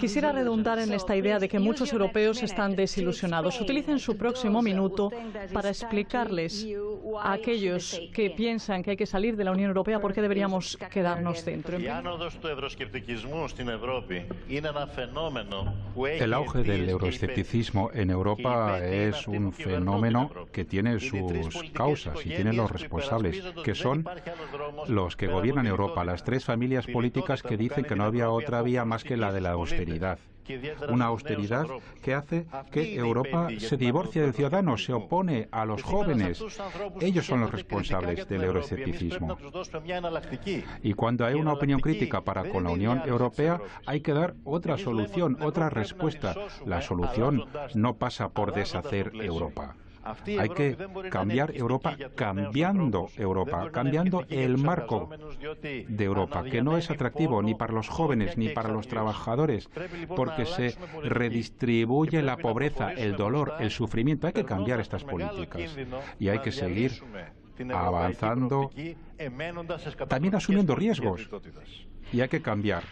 Quisiera redundar en esta idea de que muchos europeos están desilusionados. Utilicen su próximo minuto para explicarles a aquellos que piensan que hay que salir de la Unión Europea por qué deberíamos quedarnos dentro. El auge del euroescepticismo en Europa es un fenómeno que tiene sus causas y tiene los responsables, que son los que gobiernan Europa, las tres familias políticas que dicen que no había otra vía más que la de la austeridad. Una austeridad que hace que Europa se divorcie del ciudadano, se opone a los jóvenes. Ellos son los responsables del euroescepticismo. Y cuando hay una opinión crítica para con la Unión Europea, hay que dar otra solución, otra respuesta. La solución no pasa por deshacer Europa. Hay que cambiar Europa cambiando Europa, cambiando el marco de Europa, que no es atractivo ni para los jóvenes ni para los trabajadores, porque se redistribuye la pobreza, el dolor, el sufrimiento. Hay que cambiar estas políticas y hay que seguir avanzando, también asumiendo riesgos. Y hay que cambiar